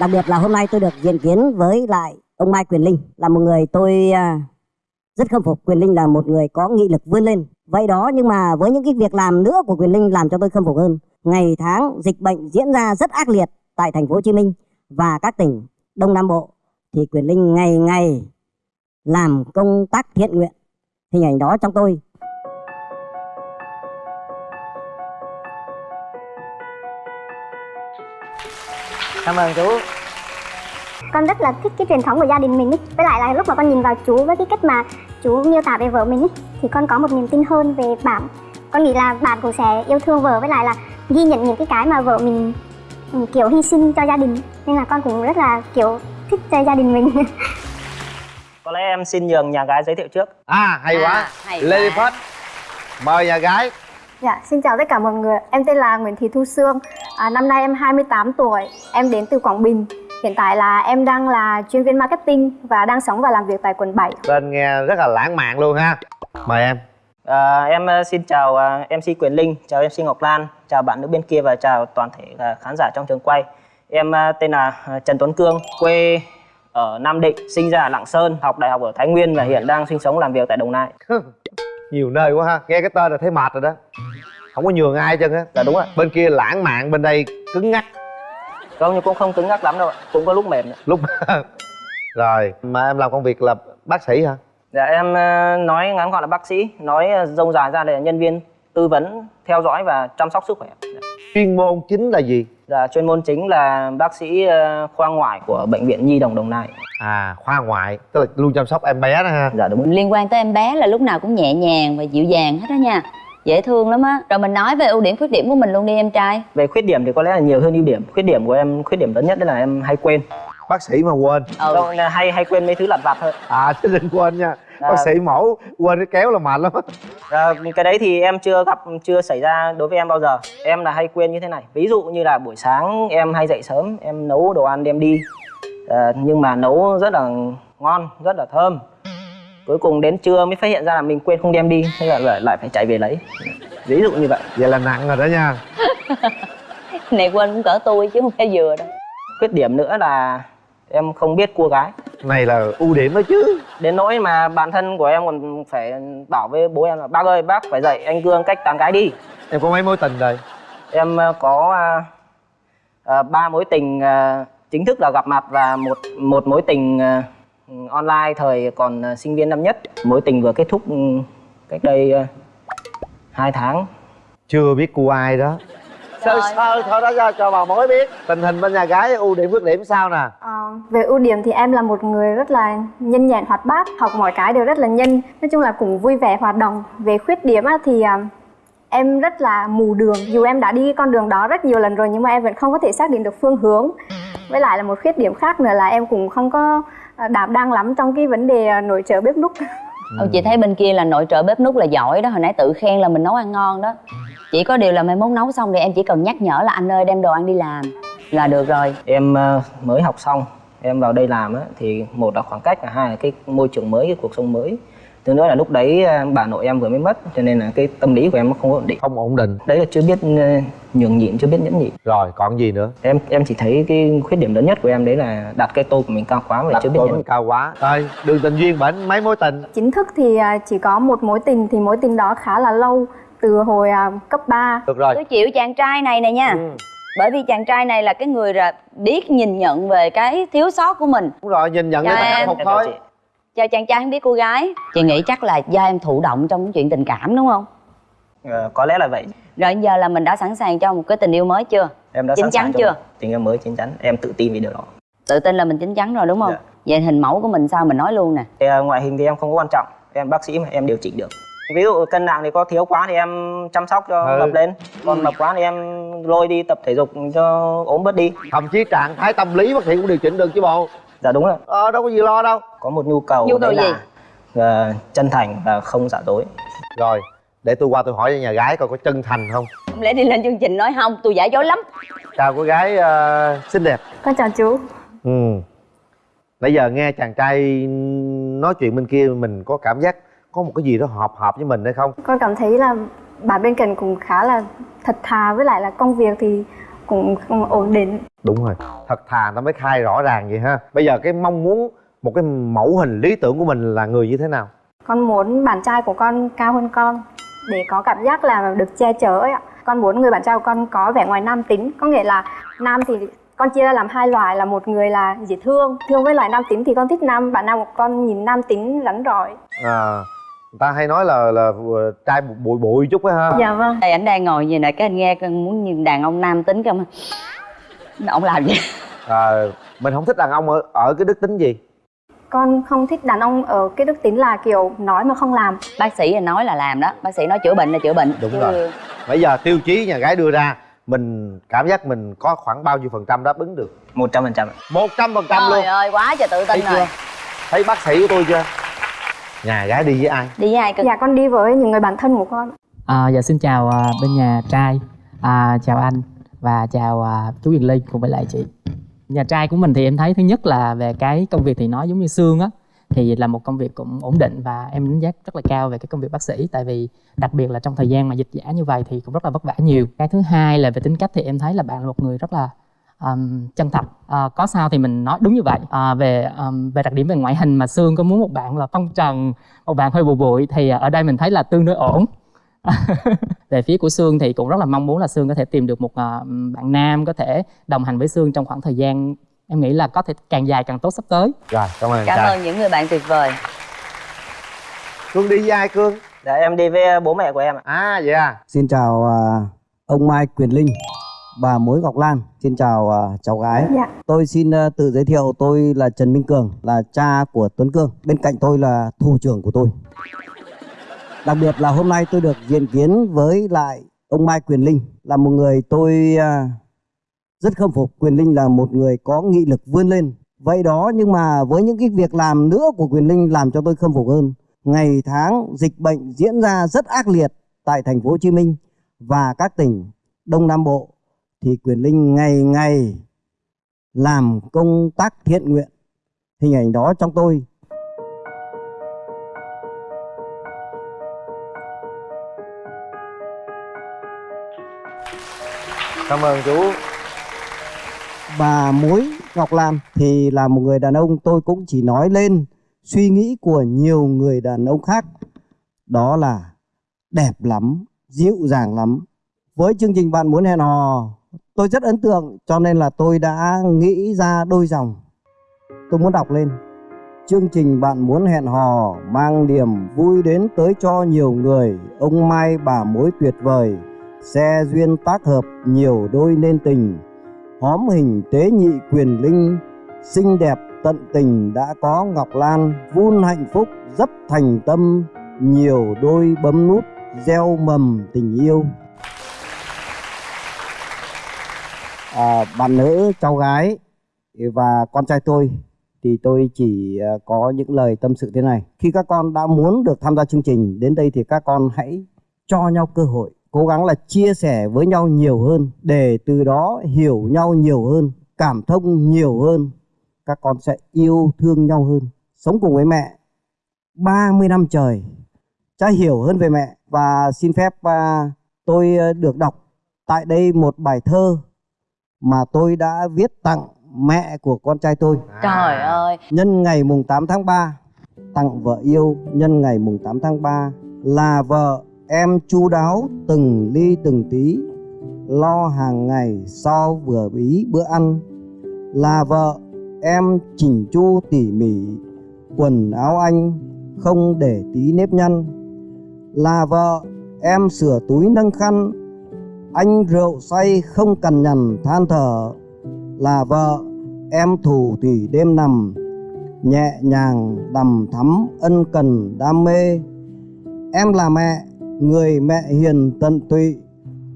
đặc biệt là hôm nay tôi được diện kiến với lại ông Mai Quyền Linh, là một người tôi à, rất khâm phục. Quyền Linh là một người có nghị lực vươn lên. Vậy đó, nhưng mà với những cái việc làm nữa của Quyền Linh làm cho tôi khâm phục hơn. Ngày tháng dịch bệnh diễn ra rất ác liệt tại thành phố Hồ Chí Minh và các tỉnh Đông Nam Bộ, thì Quyền Linh ngày ngày làm công tác thiện nguyện. Hình ảnh đó trong tôi cảm ơn chú. Con rất là thích cái truyền thống của gia đình mình ý. với lại là lúc mà con nhìn vào chú với cái cách mà chú miêu tả về vợ mình ý, thì con có một niềm tin hơn về bạn con nghĩ là bạn cũng sẽ yêu thương vợ với lại là ghi nhận những cái cái mà vợ mình ừ, kiểu hy sinh cho gia đình. Nên là con cũng rất là kiểu thích cho gia đình mình. Có lẽ em xin nhường nhà gái giới thiệu trước. À hay À, quá. hay lady quá. first mời nhà gái Dạ, xin chào tất cả mọi người. Em tên là Nguyễn Thị Thu Sương. À, năm nay em 28 tuổi. Em đến từ Quảng Bình. Hiện tại là em đang là chuyên viên marketing và đang sống và làm việc tại quận 7. tên nghe rất là lãng mạn luôn ha mời em à, em ờ, xin chào ờ, mc quyền linh chào mc ngọc lan chào bạn nữ bên kia và chào toàn thể ờ, khán giả trong trường quay em tên là trần tuấn cương quê ở nam định sinh ra ở lạng sơn học đại học ở thái nguyên và hiện đang sinh sống làm việc tại đồng nai nhiều nơi quá ha. Nghe cái tên là thấy mệt rồi đó. Không có nhường ai trơn á. Dạ đúng ạ bên kia lãng mạn bên đây cứng ngắc. Không nhưng cũng không cứng ngắc lắm đâu ạ. Cũng có lúc mềm nữa. lúc rồi mà em làm công việc là bác sĩ hả? Dạ em ờ, nói ngắn gọn là bác sĩ nói ờ, rông dài ra là nhân viên tư vấn theo dõi và chăm sóc sức khỏe chuyên môn chính là gì Dạ, chuyên môn chính là bác sĩ ờ, khoa ngoại của bệnh viện Nhi đồng Đồng Nai. à khoa ngoại tức là luôn chăm sóc em bé đó ha Dạ đúng. liên quan tới em bé là lúc nào cũng nhẹ nhàng và dịu dàng hết đó nha dễ thương lắm á rồi mình nói về ưu điểm khuyết điểm của mình luôn đi em trai Về khuyết điểm thì có lẽ là nhiều hơn ưu điểm. Khuyết điểm của em, khuyết điểm lớn nhất đó là em hay quên. bác sĩ mà quên ừ Đâu, là hay hay quên mấy thứ lặt vặt thôi. à chứ đừng quên nha À. bác sĩ mổ quên cái kéo là mệt lắm Ờ, cái đấy thì em chưa gặp, chưa xảy ra đối với em bao giờ. Em là hay quên như thế này. Ví dụ như là buổi sáng em hay dậy sớm, em nấu đồ ăn đem đi. Ờ, nhưng mà nấu rất là ngon, rất là thơm. Cuối cùng đến trưa mới phát hiện ra là mình quên không đem đi, thế là lại, lại phải chạy về lấy. Ví dụ như vậy. vậy là nặng rồi đó nha này quên cũng cỡ tôi chứ không phải vừa đâu Khuyết điểm nữa là em không biết cua gái. này là ưu điểm đó chứ. Đến nỗi mà bản thân của em còn phải bảo với bố em là bác ơi bác phải dạy anh cương cách tán gái đi. Em có mấy mối tình rồi em ờ, có ờ, ờ, ba mối tình ờ, chính thức là gặp mặt và một một mối tình ờ, online thời còn sinh viên năm nhất. Mối tình vừa kết thúc ừ, cách đây hai tháng. Chưa biết cua ai đó sơ sơ thôi đó cho, cho bà mối biết tình hình bên nhà gái ưu điểm khuyết điểm sao nè À, về ưu điểm thì em là một người rất là nhanh nhẹn hoạt bát, học mọi cái đều rất là nhanh. Nói chung là cũng vui vẻ hoạt động. Về khuyết điểm á, thì à, em rất là mù đường. Dù em đã đi con đường đó rất nhiều lần rồi nhưng mà em vẫn không có thể xác định được phương hướng. Với lại là một khuyết điểm khác nữa là em cũng không có à, đảm đang lắm trong cái vấn đề nội trợ bếp núc. ừ, chị thấy bên kia là nội trợ bếp núc là giỏi đó hồi nãy tự khen là mình nấu ăn ngon đó. Chỉ có điều là mai mốt nấu xong thì em chỉ cần nhắc nhở là anh ơi đem đồ ăn đi làm là được rồi. Em ờ, mới học xong em vào đây làm á thì một là khoảng cách và hai là cái môi trường mới cái cuộc sống mới thứ nữa là lúc đấy ờ, bà nội em vừa mới mất cho nên là cái tâm lý của em nó không ổn định. Không ổn định. Đấy là chưa biết ờ, nhường nhịn chưa biết nhẫn nhịn. Rồi còn gì nữa? Em em chỉ thấy cái khuyết điểm lớn nhất của em đấy là đặt cái tô của mình cao quá và đặt chưa biết tôi nhẫn cao quá. Rồi đường tình duyên bển mấy mối tình? Chính thức thì à, chỉ có một mối tình thì mối tình đó khá là lâu từ hồi à, cấp 3 được rồi. Tôi chịu chàng trai này nè nha. Ừ. bởi vì chàng trai này là cái người là biết nhìn nhận về cái thiếu sót của mình. Đúng rồi nhìn nhận Dạ, cái em. phục thôi chàng trai không biết cô gái. Chị nghĩ chắc là do em thụ động trong cái chuyện tình cảm đúng không? Ờ, có lẽ là vậy. Rồi giờ là mình đã sẵn sàng cho một cái tình yêu mới chưa? Em đã Chín sẵn chắn chưa? tình yêu mới chín chắn. Em tự tin vì điều đó. Tự tin là mình chín chắn rồi đúng không? Dạ. vậy hình mẫu của mình sao mình nói luôn nè. Thì, ờ, ngoại hình thì em không có quan trọng. Em bác sĩ mà em điều chỉnh được. Ví dụ cân nặng thì có thiếu quá thì em chăm sóc cho Ừ. mập lên. Còn mập quá thì em lôi đi tập thể dục cho ốm bớt đi. Thậm chí trạng thái tâm lý bác sĩ cũng điều chỉnh được chứ bộ dạ đúng rồi ờ đâu có gì lo đâu. Có một nhu cầu Nhu cầu gì? là ờ, chân thành và không giả dối. Rồi để tôi qua tôi hỏi cho nhà gái coi có chân thành không. Không lẽ đi lên chương trình nói không tôi giả dối lắm. Chào cô gái ờ, xinh đẹp. Con chào chú. Ừ. Nãy giờ nghe chàng trai nói chuyện bên kia mình có cảm giác có một cái gì đó hợp hợp với mình hay không? Con cảm thấy là bạn bên cạnh cũng khá là thật thà với lại là công việc thì cũng cũng ổn định. Đúng rồi thật thà nó mới khai rõ ràng vậy ha. Bây giờ cái mong muốn một cái mẫu hình lý tưởng của mình là người như thế nào? Con muốn bạn trai của con cao hơn con để có cảm giác là được che chở ấy ạ. Con muốn người bạn trai của con có vẻ ngoài nam tính có nghĩa là nam thì con chia ra làm hai loại là một người là dễ thương thương với loại nam tính thì con thích nam bạn nam của con nhìn nam tính rắn rỏi. À ta hay nói là là ờ, trai bụi bụi chút á ha. Dạ vâng. Đây ảnh đang ngồi gì nè cái anh nghe con muốn nhìn đàn ông nam tính không ông làm gì. À, mình không thích đàn ông ở ở cái đức tính gì? Con không thích đàn ông ở cái đức tính là kiểu nói mà không làm. Bác sĩ là nói là làm đó. Bác sĩ nói chữa bệnh là chữa bệnh. Đúng Chứ- rồi. bây giờ tiêu chí nhà gái đưa ra mình cảm giác mình có khoảng bao nhiêu phần trăm đáp ứng được? Một trăm phần trăm một trăm phần trăm luôn. Trời ơi quá trời tự tin thấy rồi. chưa? Thấy bác sĩ của tôi chưa nhà gái đi với ai? Đi với ai cơ? Dạ con đi với những người bạn thân của con. À, dạ xin chào à, bên nhà trai. À, chào anh và chào à, chú Quyền Ly cùng với lại chị. Nhà trai của mình thì em thấy thứ nhất là về cái công việc thì nó giống như xương á thì là một công việc cũng ổn định và em đánh giá rất là cao về cái công việc bác sĩ. Tại vì đặc biệt là trong thời gian mà dịch giả như vậy thì cũng rất là vất vả nhiều. Cái thứ hai là về tính cách thì em thấy là bạn là một người rất là um, chân thật. À, có sao thì mình nói đúng như vậy. À, về um, về đặc điểm về ngoại hình mà xương có muốn một bạn là phong trần một bạn hơi bụi bụi thì ở đây mình thấy là tương đối ổn. Về phía của Sương thì cũng rất là mong muốn là Sương có thể tìm được một à, bạn nam có thể đồng hành với Sương trong khoảng thời gian em nghĩ là có thể càng dài càng tốt sắp tới. rồi cảm ơn cảm ơn những người bạn tuyệt vời. Cương đi với ai cương? Dạ em đi với bố mẹ của em ạ. À vậy à. Xin chào à, ông Mai Quyền Linh, bà Mối Ngọc Lan. Xin chào à, cháu gái. Dạ. Tôi xin à, tự giới thiệu tôi là Trần Minh Cường, là cha của Tuấn Cương. Bên cạnh tôi là thủ trưởng của tôi. Đặc biệt là hôm nay tôi được diện kiến với lại ông Mai Quyền Linh là một người tôi à, rất khâm phục. Quyền Linh là một người có nghị lực vươn lên. Vậy đó nhưng mà với những cái việc làm nữa của Quyền Linh làm cho tôi khâm phục hơn. Ngày tháng dịch bệnh diễn ra rất ác liệt tại thành phố Hồ Chí Minh và các tỉnh Đông Nam Bộ thì Quyền Linh ngày ngày làm công tác thiện nguyện. Hình ảnh đó trong tôi cảm ơn chú bà Mối Ngọc Lan thì là một người đàn ông tôi cũng chỉ nói lên suy nghĩ của nhiều người đàn ông khác. Đó là đẹp lắm, dịu dàng lắm. Với chương trình bạn muốn hẹn hò, tôi rất ấn tượng cho nên là tôi đã nghĩ ra đôi dòng. Tôi muốn đọc lên. Chương trình bạn muốn hẹn hò mang niềm vui đến tới cho nhiều người. Ông Mai bà mối tuyệt vời, xe duyên tác hợp nhiều đôi nên tình hóm hình tế nhị quyền linh xinh đẹp tận tình đã có ngọc lan vun hạnh phúc rất thành tâm nhiều đôi bấm nút gieo mầm tình yêu à, bạn nữ cháu gái và con trai tôi thì tôi chỉ à, có những lời tâm sự thế này. Khi các con đã muốn được tham gia chương trình đến đây thì các con hãy cho nhau cơ hội cố gắng là chia sẻ với nhau nhiều hơn để từ đó hiểu nhau nhiều hơn cảm thông nhiều hơn. Các con sẽ yêu thương nhau hơn. Sống cùng với mẹ 30 năm trời cha hiểu hơn về mẹ. Và xin phép à, tôi à, được đọc tại đây một bài thơ mà tôi đã viết tặng mẹ của con trai tôi. Trời ơi. Nhân ngày mùng 8 tháng 3 tặng vợ yêu nhân ngày mùng 8 tháng 3 là vợ em chu đáo từng ly từng tí lo hàng ngày so vừa bí bữa ăn. Là vợ em chỉnh chu tỉ mỉ quần áo anh không để tí nếp nhăn. Là vợ em sửa túi nâng khăn anh rượu say không cần nhằn than thở, là vợ, em thủ thủy đêm nằm, nhẹ nhàng đầm thắm ân cần đam mê. Em là mẹ, người mẹ hiền tận tụy,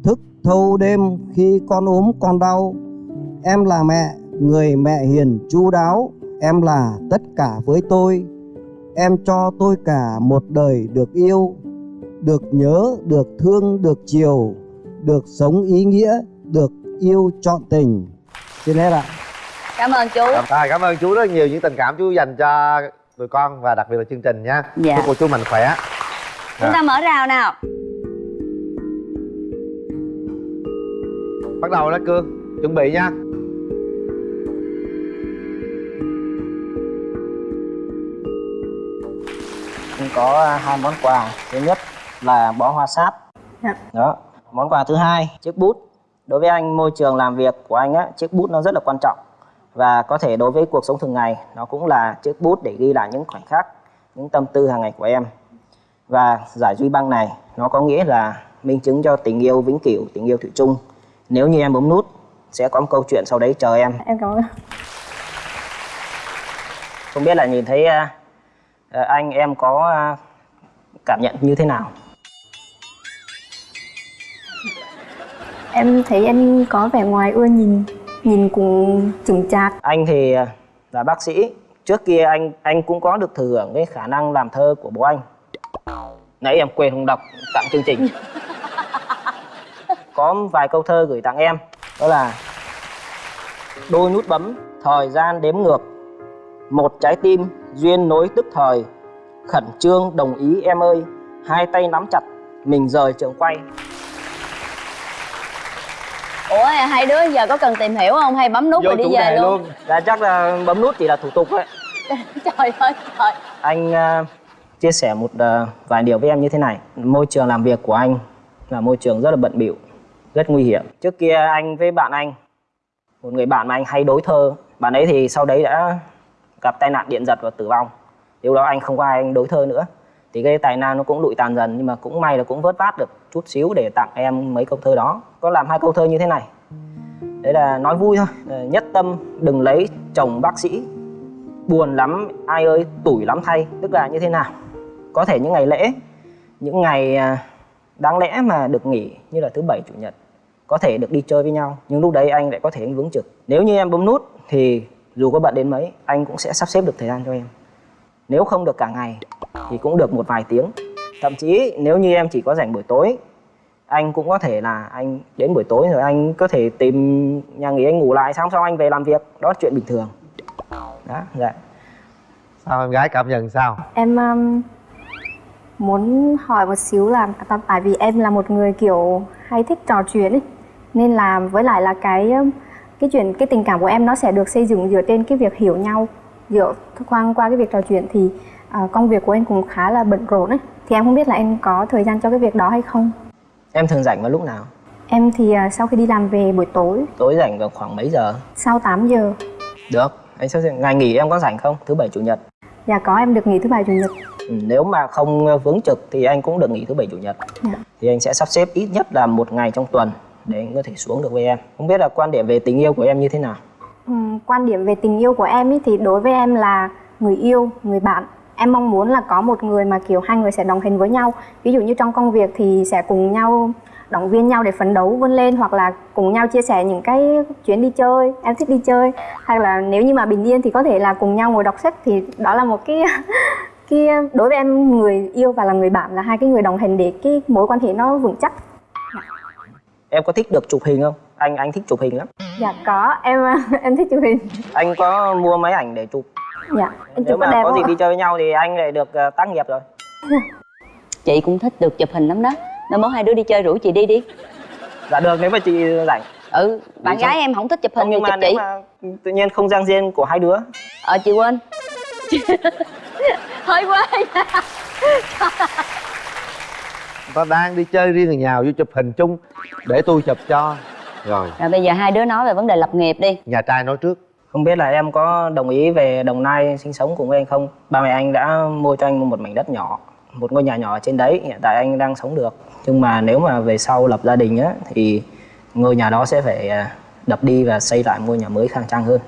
thức thâu đêm khi con ốm con đau. Em là mẹ, người mẹ hiền chu đáo, em là tất cả với tôi. Em cho tôi cả một đời được yêu, được nhớ, được thương, được chiều được sống ý nghĩa được yêu trọn tình. Xin hết ạ. Cảm ơn chú. Cảm, à, cảm ơn chú rất nhiều những tình cảm chú dành cho tụi con và đặc biệt là chương trình nha. Dạ. chúc cô chú mạnh khỏe. Chúng ta mở rào nào. Bắt đầu đó cương chuẩn bị nha. Em có à, hai món quà. Thứ nhất là bó hoa sáp. Dạ. đó món quà thứ hai chiếc bút. Đối với anh môi trường làm việc của anh á chiếc bút nó rất là quan trọng. Và có thể đối với cuộc sống thường ngày nó cũng là chiếc bút để ghi lại những khoảnh khắc những tâm tư hàng ngày của em. Và giải duy băng này nó có nghĩa là minh chứng cho tình yêu vĩnh cửu tình yêu thủy chung. Nếu như em bấm nút sẽ có một câu chuyện sau đấy chờ em. Em cảm ơn. Không biết là nhìn thấy à, à, anh em có à, cảm nhận như thế nào em thấy anh có vẻ ngoài ưa nhìn nhìn cũng chững chạc. Anh thì à, là bác sĩ. Trước kia anh anh cũng có được thừa hưởng cái khả năng làm thơ của bố anh. Nãy em quên không đọc, tặng chương trình. Có vài câu thơ gửi tặng em. Đó là, đôi nút bấm, thời gian đếm ngược. Một trái tim duyên nối tức thời. Khẩn trương đồng ý em ơi. Hai tay nắm chặt, mình rời trường quay ủa hai đứa giờ có cần tìm hiểu không? Hay bấm nút rồi đi về luôn? dạ chắc là bấm nút chỉ là thủ tục đấy. Trời ơi trời. Anh à, chia sẻ một à, vài điều với em như thế này. Môi trường làm việc của anh là môi trường rất là bận bịu rất nguy hiểm. Trước kia anh với bạn anh một người bạn mà anh hay đối thơ bạn ấy thì sau đấy đã gặp tai nạn điện giật và tử vong. Điều đó anh không có ai anh đối thơ nữa. Thì cái tài năng nó cũng lụi tàn dần nhưng mà cũng may là cũng vớt vát được chút xíu để tặng em mấy câu thơ đó có làm hai câu thơ như thế này. Đấy là nói vui thôi. Ờ, nhất tâm đừng lấy chồng bác sĩ. Buồn lắm, ai ơi, tủi lắm thay. Tức là như thế nào? Có thể những ngày lễ, những ngày à, đáng lẽ mà được nghỉ như là thứ bảy, chủ nhật, có thể được đi chơi với nhau. Nhưng lúc đấy anh lại có thể anh vướng trực. Nếu như em bấm nút thì dù có bận đến mấy, anh cũng sẽ sắp xếp được thời gian cho em. Nếu không được cả ngày thì cũng được một vài tiếng. Thậm chí nếu như em chỉ có rảnh buổi tối anh cũng có thể là anh đến buổi tối rồi anh có thể tìm nhà nghỉ anh ngủ lại xong xong anh về làm việc. Đó là chuyện bình thường. Đó dạ. Sao em gái cảm nhận sao? Em um, muốn hỏi một xíu là tại- tại vì em là một người kiểu hay thích trò chuyện ấy nên là với lại là cái um, cái chuyện cái tình cảm của em nó sẽ được xây dựng dựa trên cái việc hiểu nhau. Dựa qua qua cái việc trò chuyện thì à, công việc của em cũng khá là bận rộn ấy. Thì em không biết là em có thời gian cho cái việc đó hay không em thường rảnh vào lúc nào? Em thì à, sau khi đi làm về buổi tối. Tối rảnh vào khoảng mấy giờ? Sau 8 giờ. Được. Anh sẽ ngày nghỉ em có rảnh không? Thứ bảy chủ nhật. Dạ có em được nghỉ thứ bảy chủ nhật. Ừ, nếu mà không vướng trực thì anh cũng được nghỉ thứ bảy chủ nhật. Dạ. thì anh sẽ sắp xếp ít nhất là một ngày trong tuần để anh có thể xuống được với em. Không biết là quan điểm về tình yêu của em như thế nào? Ừm, quan điểm về tình yêu của em ý, thì đối với em là người yêu, người bạn. Em mong muốn là có một người mà kiểu hai người sẽ đồng hành với nhau. Ví dụ như trong công việc thì sẽ cùng nhau động viên nhau để phấn đấu vươn lên hoặc là cùng nhau chia sẻ những cái chuyến đi chơi, em thích đi chơi. Hay là nếu như mà bình yên thì có thể là cùng nhau ngồi đọc sách thì đó là một cái cái đối với em người yêu và là người bạn là hai cái người đồng hành để cái mối quan hệ nó vững chắc. em có thích được chụp hình không anh anh thích chụp hình lắm Dạ có, em em thích chụp hình. anh có mua máy ảnh để chụp Dạ, em nếu chụp mà đẹp có không gì đi chơi với nhau thì anh lại được uh, tác nghiệp rồi. Chị cũng thích được chụp hình lắm đó. Mai mốt hai đứa đi chơi rủ chị đi đi. Dạ được nếu mà chị rảnh. Ừ bạn gái em không thích chụp không hình thì nhưng mà chụp nếu chị. mà tự nhiên không gian riêng của hai đứa. Ờ chị quên. Hơi quên ta đang đi chơi riêng người nhào vô chụp hình chung để tôi chụp cho. Rồi. Rồi bây giờ hai đứa nói về vấn đề lập nghiệp đi. Nhà trai nói trước không biết là em có đồng ý về đồng nai sinh sống cùng với anh không? Ba mẹ anh đã mua cho anh một mảnh đất nhỏ, một ngôi nhà nhỏ ở trên đấy, hiện tại anh đang sống được. Nhưng mà nếu mà về sau lập gia đình á, thì ngôi nhà đó sẽ phải à, đập đi và xây lại ngôi nhà mới khang trang hơn.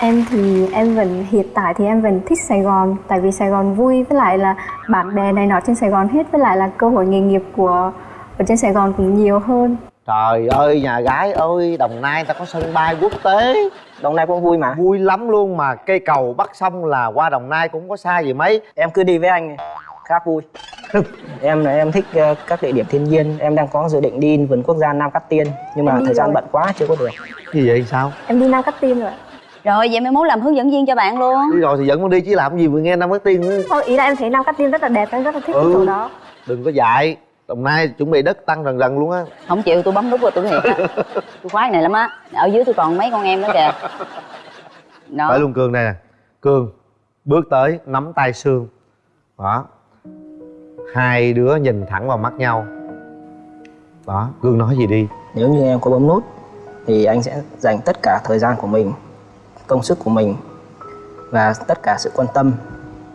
Em thì em vẫn, hiện tại thì em vẫn thích Sài Gòn, tại vì Sài Gòn vui, với lại là bạn bè này nọ trên Sài Gòn hết, với lại là cơ hội nghề nghiệp của, ở trên Sài Gòn cũng nhiều hơn trời ơi nhà gái ơi đồng nai ta có sân bay quốc tế đồng nai cũng vui mà vui lắm luôn mà cây cầu bắc sông là qua đồng nai cũng có xa gì mấy em cứ đi với anh khác vui em là em thích ờ, các địa điểm thiên nhiên em đang có dự định đi vườn quốc gia nam cát tiên nhưng mà Em thời gian rồi. bận quá chưa có được gì vậy sao Em đi Nam Cát Tiên rồi. ạ. rồi vậy mai mốt làm hướng dẫn viên cho bạn luôn đi rồi thì dẫn con đi chứ làm gì vừa nghe năm cái tiên nữa Thôi ý là em thấy Nam Cát Tiên rất là đẹp, em rất là thích Ừ. cái chỗ đó. đừng có dạy đồng nai chuẩn bị đất tăng dần dần luôn á. Không chịu tôi bấm nút rồi tôi thiệt. Á tôi khoái này lắm á. Ở dưới tôi còn mấy con em nữa kìa. Đó. Phải luôn cương đây nè. Cương bước tới nắm tay sương. Đó. Hai đứa nhìn thẳng vào mắt nhau. Đó cương nói gì đi? Nếu như em có bấm nút thì anh sẽ dành tất cả thời gian của mình công sức của mình và tất cả sự quan tâm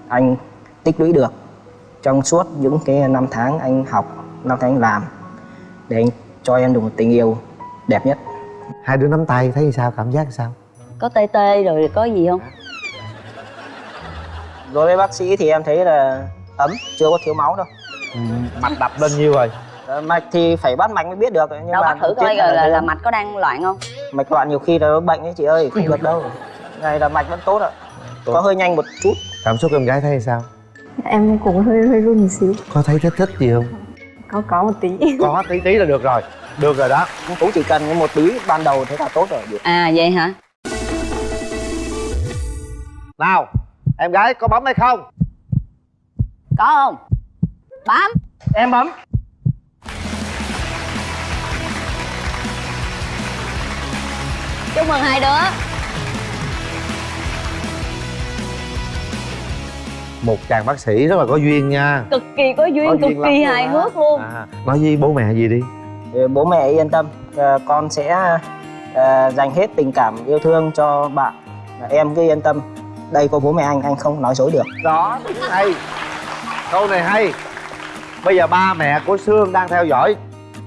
anh tích lũy được trong suốt những cái năm tháng anh học năm tháng anh làm để anh cho em được một tình yêu đẹp nhất. Hai đứa nắm tay thấy sao? Cảm giác sao? Có tê tê rồi có gì không? Đối với bác sĩ thì em thấy là ấm chưa có thiếu máu đâu. Mạch đập lên nhiêu rồi Ờ, mạch thì phải bắt mạch mới biết được nhưng đâu mà bắt thử coi là là, là, mạch có đang loạn không? Mạch loạn nhiều khi là nó bệnh ấy chị ơi không được đâu. Này là mạch vẫn tốt ạ. Có hơi nhanh một chút. Cảm xúc em gái thấy sao em cũng hơi hơi run một xíu. Có thấy thích thích gì không? Có có một tí. Có tí tí là được rồi. Được rồi đó. Cũng chỉ cần một tí ban đầu thế là tốt rồi. À vậy hả? Nào em gái có bấm hay không? Có không? Bấm. Em bấm. Chúc mừng hai đứa một chàng bác sĩ rất là có duyên nha. Cực kỳ có duyên Có cực duyên kỳ hài hước luôn. À, nói với bố mẹ gì đi. Ờ, bố mẹ yên tâm. Ờ, con sẽ ờ, dành hết tình cảm yêu thương cho bạn. Em cứ yên tâm. Đây có bố mẹ anh anh không nói dối được. Đó hay. Câu này hay. Bây giờ ba mẹ của sương đang theo dõi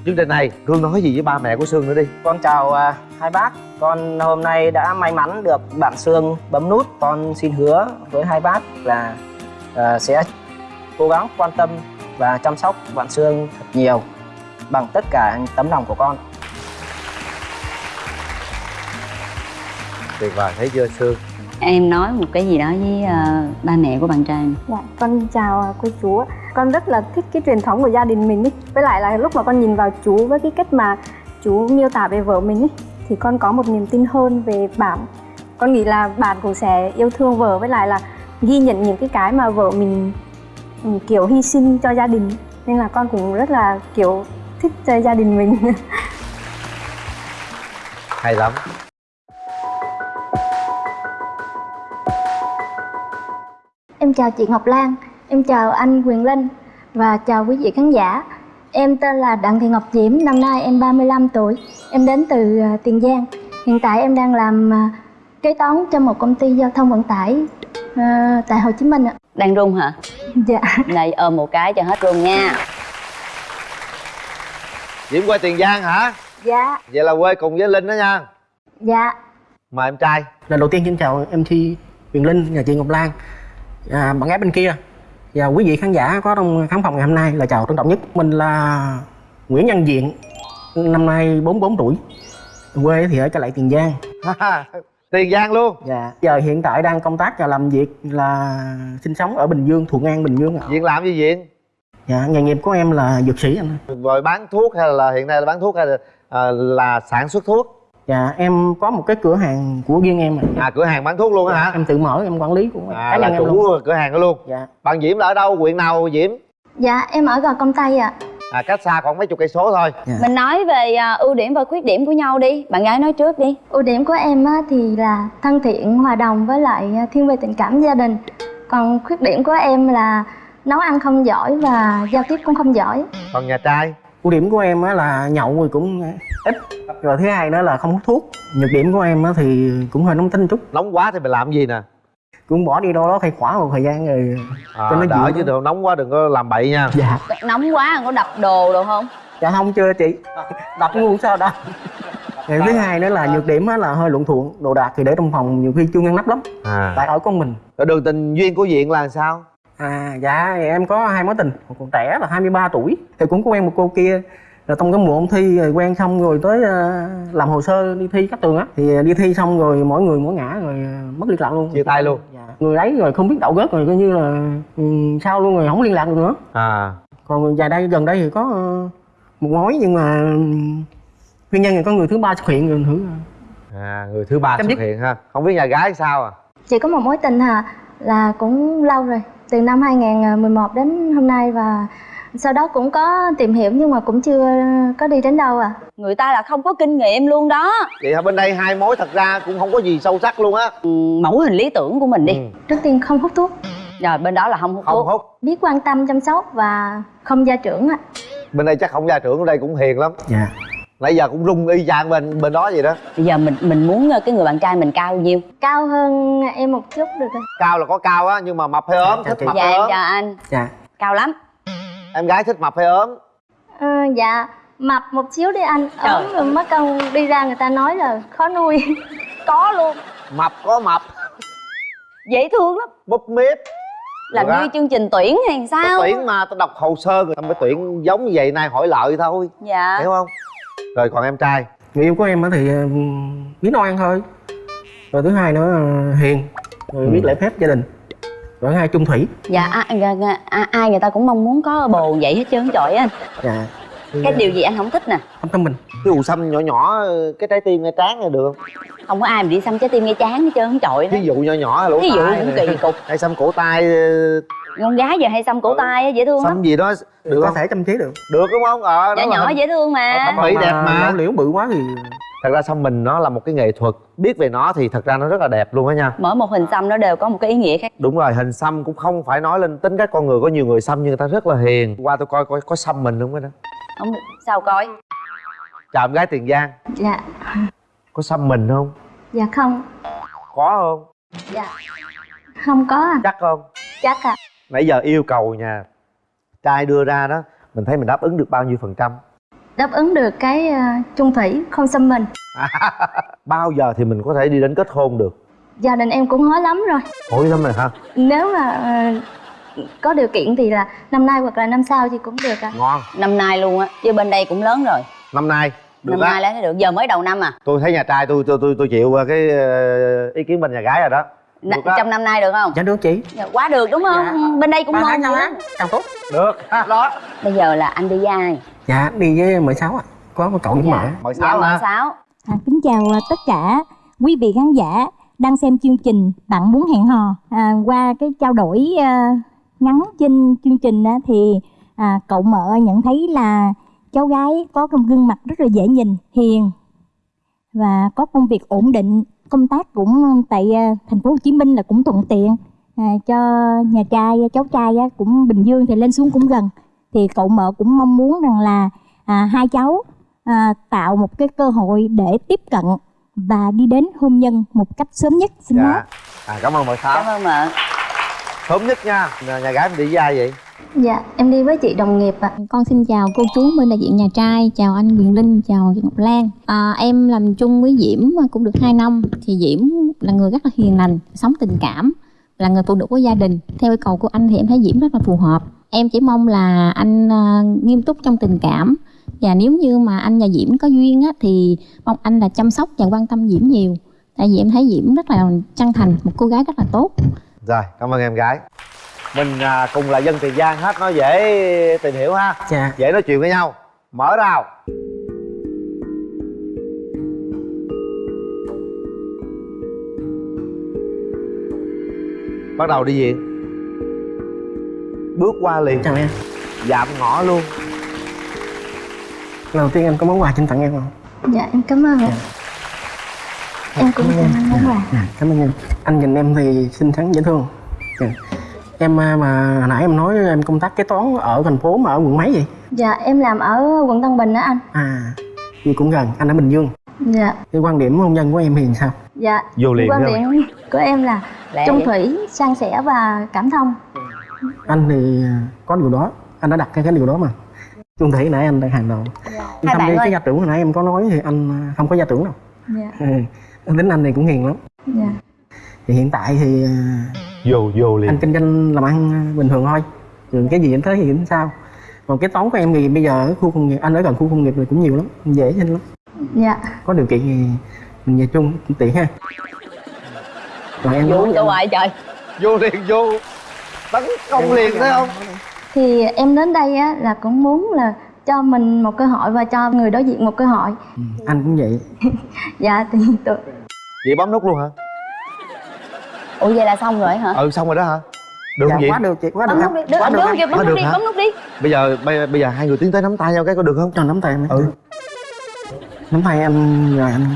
chương trình này. Cương nói gì với ba mẹ của sương nữa đi. Con chào ờ, hai bác. Con hôm nay đã may mắn được bạn Sương bấm nút. Con xin hứa với hai bác là ờ, sẽ cố gắng quan tâm và chăm sóc bạn Sương thật nhiều bằng tất cả tấm lòng của con tuyệt vời thấy chưa sương em nói một cái gì đó với ờ, ba mẹ của bạn trai Dạ, con chào cô chú. Con rất là thích cái truyền thống của gia đình mình ý. Với lại là lúc mà con nhìn vào chú với cái cách mà chú miêu tả về vợ mình ý, thì con có một niềm tin hơn về bạn. Con nghĩ là bạn cũng sẽ yêu thương vợ với lại là ghi nhận những cái cái mà vợ mình kiểu hy sinh cho gia đình. Nên là con cũng rất là kiểu thích cho gia đình mình. hay lắm Em chào chị Ngọc Lan, em chào anh Quyền Linh và chào quý vị khán giả. Em tên là Đặng Thị Ngọc Diễm, năm nay em 35 tuổi. Em đến từ à, Tiền Giang. Hiện tại em đang làm à, kế toán cho một công ty giao thông vận tải à, tại Hồ Chí Minh ạ. đang run hả? Dạ. này ôm một cái cho hết run nha. Diễm quê tiền giang hả? Dạ. vậy là quê cùng với linh đó nha. Dạ. mời em trai. Lần đầu tiên xin chào MC Huyền Linh và chị Ngọc Lan. À, bạn gái bên kia. Và quý vị khán giả có trong khán phòng ngày hôm nay là chào trân trọng nhất. Mình là Nguyễn Văn Diện năm nay 44 tuổi. Quê thì ở Cà Lậy Tiền Giang tiền giang luôn. Dạ giờ hiện tại đang công tác và làm việc là sinh sống ở Bình Dương Thuận An Bình Dương ạ. Diện làm gì diện dạ nghề nghiệp của em là dược sĩ anh rồi bán thuốc hay là hiện nay là bán thuốc hay là, à, là sản xuất thuốc? Dạ em có một cái cửa hàng của riêng em ạ. à cửa hàng bán thuốc luôn á Dạ, hả em tự mở em quản lý của à cá là nhân em chủ cửa hàng đó luôn. Dạ. Bạn diễm là ở đâu? Huyện nào diễm? Dạ, em ở Gò Công Tây ạ. à cách xa khoảng mấy chục cây số thôi. Mình nói về à, ưu điểm và khuyết điểm của nhau đi. Bạn gái nói trước đi. Ưu điểm của em á, thì là thân thiện, hòa đồng với lại à, thiên về tình cảm gia đình. Còn khuyết điểm của em là nấu ăn không giỏi và giao tiếp cũng không giỏi. còn nhà trai? Ưu điểm của em á là nhậu rồi cũng ít rồi thứ hai nữa là không hút thuốc. Nhược điểm của em á thì cũng hơi nóng tính chút. Nóng quá thì mình làm gì nè cũng bỏ đi đâu đó thay khỏa một thời gian rồi à, cho nó đỡ dịu chứ đừng nóng quá đừng có làm bậy nha. Dạ. Nóng quá có đập đồ đâu không? Dạ không chưa chị. Đập luôn sao đâu rồi thứ hai nữa là nhược điểm á là hơi luộn thuộn đồ đạc thì để trong phòng nhiều khi chưa ngăn nắp lắm. À. Tại ở con mình. Rồi đường tình duyên của diện là sao? À dạ em có hai mối tình. Một còn trẻ là 23 tuổi thì cũng có quen một cô kia. Rồi trong cái mùa ôn thi rồi quen xong rồi tới ờ, làm hồ sơ đi thi các trường á. Thì đi thi xong rồi mỗi người mỗi ngã rồi ờ, mất liên lạc luôn. Chia tay luôn. Dạ. Người ấy rồi không biết đạo gớt rồi coi như là ừ, sao luôn rồi không liên lạc được nữa. À. Còn dài đây gần đây thì có ờ, một mối nhưng mà ừ, nguyên nhân là có người thứ ba xuất hiện rồi thử à người thứ ba Chấm xuất dứt. hiện ha. Không biết nhà gái sao à? Chỉ có một mối tình hà là cũng lâu rồi, từ năm 2011 đến hôm nay và sau đó cũng có tìm hiểu nhưng mà cũng chưa có đi đến đâu à người ta là không có kinh nghiệm luôn đó. Vậy hả? Bên đây hai mối thật ra cũng không có gì sâu sắc luôn á. Ừ, mẫu hình lý tưởng của mình đi. Ừ. trước tiên không hút thuốc. Rồi bên đó là không hút không thuốc. hút. Biết quan tâm chăm sóc và không gia trưởng ạ bên đây chắc không gia trưởng ở đây cũng hiền lắm. Dạ. Nãy giờ cũng rung y chang bên bên đó vậy đó. Bây giờ mình mình muốn ờ, cái người bạn trai mình cao nhiêu? Cao hơn em một chút được không cao là có cao á nhưng mà mập hay ốm Dạ, thích chị. mập dạ hay ốm? chào anh. Dạ. Cao lắm. Em gái thích mập hay ốm? Ờ, dạ mập một xíu đi anh. Ốm rồi mất công đi ra người ta nói là khó nuôi. Có luôn. Mập có mập. Dễ thương lắm. Búp mít làm như chương trình tuyển hay Tao sao? Tuyển mà tao đọc hồ sơ rồi tao mới tuyển giống như vậy nay hỏi lợi thôi. Dạ. Hiểu không? Rồi còn em trai. Người yêu của em á thì ờ, biết nấu ăn thôi. Rồi thứ hai nữa ờ, hiền. Rồi biết lễ phép gia đình. Rồi thứ hai trung thủy. Dạ a, a, ai người ta cũng mong muốn có bồ vậy hết trơn trời anh. Dạ cái điều gì anh không thích nè? Không tâm mình. Cái ù xăm nhỏ nhỏ cái trái tim ngay trán này được. Không không có ai mà đi xăm trái tim ngay trán hết trơn trời ví dụ nhỏ nhỏ lỗ ví dụ cũng kỳ cục. Hay xăm cổ tay ờ, con gái giờ hay xăm cổ tay á, dễ thương lắm. xăm gì đó được có không? thể chăm chế được. Được đúng không? Ờ nhỏ nhỏ hình- dễ thương mà. Thẩm mỹ đẹp mà liễu bự quá thì thật ra xăm mình nó là một cái nghệ thuật. Biết về nó thì thật ra nó rất là đẹp luôn á nha. Mỗi một hình xăm nó đều có một cái ý nghĩa khác. Đúng rồi hình xăm cũng không phải nói lên tính cách con người có nhiều người xăm nhưng người ta rất là hiền. Qua tôi coi coi có xăm mình không đó không sao coi? Chào em gái tiền giang. Dạ. Có xăm mình không? Dạ không. Có không? Dạ. Không có à. Chắc không? Chắc à nãy giờ yêu cầu nhà trai đưa ra đó mình thấy mình đáp ứng được bao nhiêu phần trăm? Đáp ứng được cái trung thủy không xâm mình. Bao giờ thì mình có thể đi đến kết hôn được? Gia đình em cũng hối lắm rồi. Hối lắm rồi ha nếu mà ờ, có điều kiện thì là năm nay hoặc là năm sau thì cũng được à ngon. Năm nay luôn á chứ bên đây cũng lớn rồi. Năm nay được năm á. nay lấy được giờ mới đầu năm à. Tôi thấy nhà trai tôi tôi tôi tôi chịu ờ, cái ờ, ý kiến bên nhà gái rồi đó. N- trong năm nay được không? Dạ được chị. Dạ, quá được đúng không? Dạ. bên đây cũng ngon lắm càng tốt được. Ha, đó. Bây giờ là anh đi với ai? Dạ đi với mười sáu ạ. Có một cậu với mợ mời dạ sáu mợ hả? sáu. À, kính chào à, tất cả quý vị khán giả đang xem chương trình Bạn muốn hẹn hò. À, qua cái trao đổi à, ngắn trên chương trình á, thì à, cậu mợ nhận thấy là cháu gái có một gương mặt rất là dễ nhìn, hiền và có công việc ổn định, công tác cũng tại à, thành phố Hồ Chí Minh là cũng thuận tiện. À, cho nhà trai cháu trai á, cũng Bình Dương thì lên xuống cũng gần. Thì cậu mợ cũng mong muốn rằng là à, hai cháu à, tạo một cái cơ hội để tiếp cận và đi đến hôn nhân một cách sớm nhất. Xin dạ. nói à, cảm ơn mời sáu. Cảm ơn mợ sớm nhất nha nhà, nhà gái mình đi với ai vậy dạ em đi với chị đồng nghiệp ạ Con xin chào cô chú bên đại diện nhà trai, chào anh Quyền Linh, chào chị Ngọc Lan. À, em làm chung với Diễm cũng được 2 năm, thì Diễm là người rất là hiền lành, sống tình cảm, là người phụ nữ của gia đình. Theo yêu cầu của anh thì em thấy Diễm rất là phù hợp. Em chỉ mong là anh à, nghiêm túc trong tình cảm và nếu như mà anh và Diễm có duyên á, thì mong anh là chăm sóc và quan tâm Diễm nhiều. Tại vì em thấy Diễm rất là chân thành, một cô gái rất là tốt rồi cảm ơn em gái. Mình à, cùng là dân tiền giang hết nó dễ tìm hiểu ha. Dạ. Dễ nói chuyện với nhau. Mở rào. Bắt đầu đi viện bước qua liền. Chào em. Dạm ngõ luôn. Lần đầu tiên em có món quà xin tặng em không? Dạ em cảm ơn ạ em cũng cảm ơn. quà dạ cảm ơn em. Anh nhìn em thì xinh xắn dễ thương. Dạ. em à, mà hồi nãy em nói em công tác kế toán ở thành phố mà ở quận mấy vậy? Dạ em làm ở quận Tân Bình đó anh. À thì cũng gần. Anh ở bình dương. Dạ. Cái quan điểm hôn nhân của em thì sao? Dạ vô liền quan điểm của em là Lẹ trung vậy? thủy san sẻ và cảm thông. Anh thì có điều đó. Anh đã đặt cái cái điều đó mà. Chung thủy nãy anh đang hàng đầu. Bạn đi ơi. cái gia trưởng hồi nãy em có nói thì anh không có gia trưởng đâu. Dạ. Ừ. tính anh này cũng hiền lắm. Dạ. Thì hiện tại thì à, vô vô anh liền kinh doanh làm ăn bình thường thôi. Rồi cái gì anh thấy thì cũng sao. Còn cái toán của em thì bây giờ ở khu công nghiệp anh ở gần khu công nghiệp thì cũng nhiều lắm dễ nhanh lắm. Dạ. Có điều kiện thì mình về chung cũng tiện ha. Rồi em nói cho hoài trời. Vô liền vô. Tấn công liền thấy không? Thì em đến đây á là cũng muốn là cho mình một cơ hội và cho người đối diện một cơ hội. Ừ, anh cũng vậy. Dạ thì tụi vậy bấm nút luôn hả? Ủa vậy là xong rồi hả? Ừ xong rồi đó hả? Được dạ, không vậy? quá được chị quá được. Bấm em nút đi được quá được, được được, bấm Quá nút được đi hả? bấm nút đi. Bây giờ bây, bây giờ hai người tiến tới nắm tay nhau cái có được không? Cho nắm tay em ừ. nắm tay em rồi anh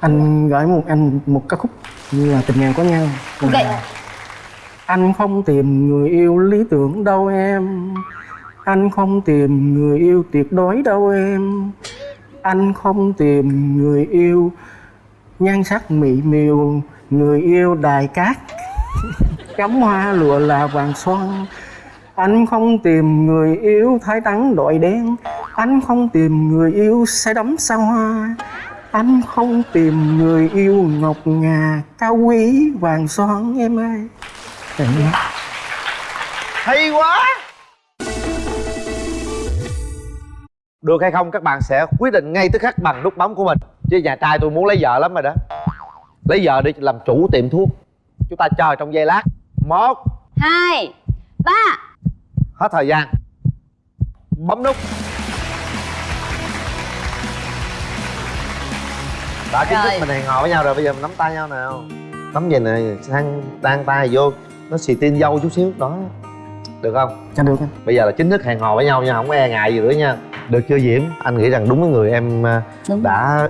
anh gửi một anh một ca khúc như là tình ngàn có nhau. Ok. Anh không tìm người yêu lý tưởng đâu em anh không tìm người yêu tuyệt đối đâu em. Anh không tìm người yêu nhan sắc mỹ miều, người yêu đài cát. Cắm hoa lụa là vàng son. Anh không tìm người yêu thái trắng đội đen. Anh không tìm người yêu say đắm sao hoa. Anh không tìm người yêu ngọc ngà, cao quý, vàng son em ơi. Hay quá. Được hay không các bạn sẽ quyết định ngay tức khắc bằng nút bấm của mình. Chứ nhà trai tôi muốn lấy vợ lắm rồi đó. Lấy vợ để làm chủ tiệm thuốc. Chúng ta chờ trong giây lát. Một hai ba. hết thời gian. Bấm nút. Đã chính thức mình hẹn hò với nhau rồi bây giờ mình nắm tay nhau nào. Nắm gì nè sang tan tay vô nó xì tin dâu chút xíu. Đó. Được không? Cho được bây giờ là chính thức hẹn hò với nhau nha không có e ngại gì nữa nha được chưa diễm? Anh nghĩ rằng đúng cái người em à, Đúng. đã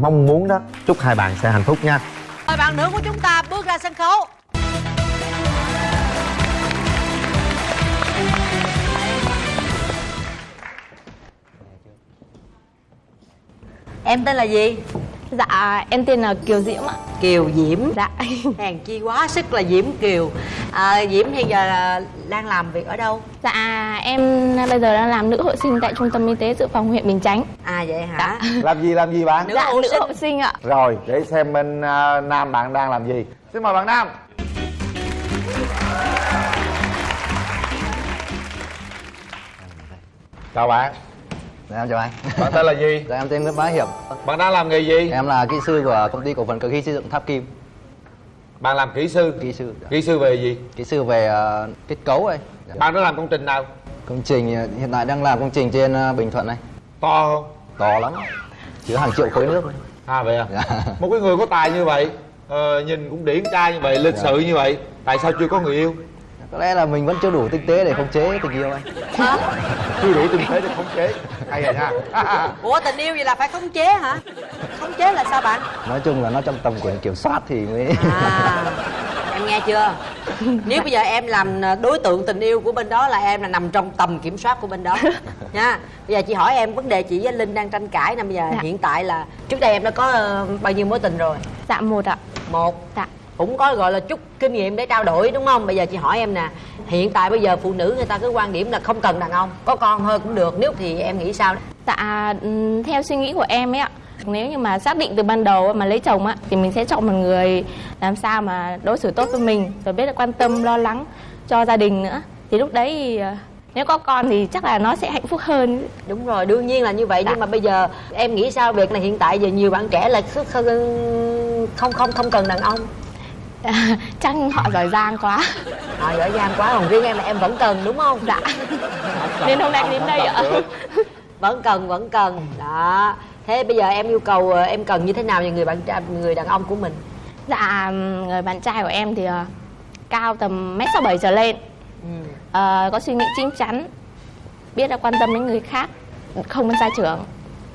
mong muốn đó. Chúc hai bạn sẽ hạnh phúc nha. Mời bạn nữ của chúng ta bước ra sân khấu. Em tên là gì Dạ, em tên là Kiều Diễm ạ. kiều diễm. Dạ. hèn chi quá sức là diễm kiều. À, diễm hiện giờ là đang làm việc ở đâu? Dạ, em bây giờ đang làm nữ hộ sinh tại trung tâm y tế dự phòng huyện Bình Chánh. à vậy hả? Làm gì làm gì bạn? Nữ dạ, hộ nữ sinh. hộ sinh ạ. rồi để xem bên à, nam bạn đang làm gì. Xin mời bạn nam. Chào bạn Dạ em chào anh. Bạn tên là gì? Dạ em tên Nguyễn Bá Hiệp. Bạn đang làm nghề gì? Em là kỹ sư của công ty cổ phần cơ khí xây dựng Tháp Kim. Bạn làm kỹ sư? Kỹ sư dạ. kỹ sư về gì? Kỹ sư về ờ, kết cấu ấy. Dạ. bạn đã làm công trình nào? Công trình ờ, hiện tại đang làm công trình trên ờ, Bình Thuận này. To không? To lắm. Chứa hàng triệu khối nước. À vậy à? Dạ. một cái người có tài như vậy ờ, nhìn cũng điển trai như vậy lịch Dạ. sự như vậy tại sao chưa có người yêu Có lẽ là mình vẫn chưa đủ tinh tế để khống chế tình yêu anh. Chưa đủ tinh tế để khống chế. Hay rồi nha ủa tình yêu vậy là phải khống chế hả? Khống chế là sao bạn? Nói chung là nó trong tầm quyền kiểm soát thì mới à em nghe chưa? Nếu bây giờ em làm đối tượng tình yêu của bên đó là em là nằm trong tầm kiểm soát của bên đó. Nha. Bây giờ chị hỏi em vấn đề chị với linh đang tranh cãi nè bây giờ Dạ. hiện tại là trước đây em đã có ờ, bao nhiêu mối tình rồi? Dạ một ạ. một. Dạ. Cũng có gọi là chút kinh nghiệm để trao đổi đúng không bây giờ chị hỏi em nè hiện tại bây giờ phụ nữ người ta cứ quan điểm là không cần đàn ông có con thôi cũng được nếu thì em nghĩ sao Dạ, ừm, theo suy nghĩ của em ấy ạ. Nếu như mà xác định từ ban đầu mà lấy chồng á thì mình sẽ chọn một người làm sao mà đối xử tốt với mình rồi biết là quan tâm lo lắng cho gia đình nữa. Thì lúc đấy thì, ờ, nếu có con thì chắc là nó sẽ hạnh phúc hơn. đúng rồi đương nhiên là như vậy nhưng mà bây giờ em nghĩ sao việc này hiện tại giờ nhiều bạn trẻ là không không không cần đàn ông chắc họ giỏi giang quá. họ giỏi giang quá còn riêng em là em vẫn cần đúng không? Dạ. Nên hôm nay đến đây ạ. Vẫn cần vẫn cần. Đó. Thế bây giờ em yêu cầu ờ, em cần như thế nào về người bạn trai người đàn ông của mình? Dạ người bạn trai của em thì ờ, cao tầm mét sáu bảy trở lên. Ừ. Ờ, có suy nghĩ chín chắn biết là quan tâm đến người khác không sai trưởng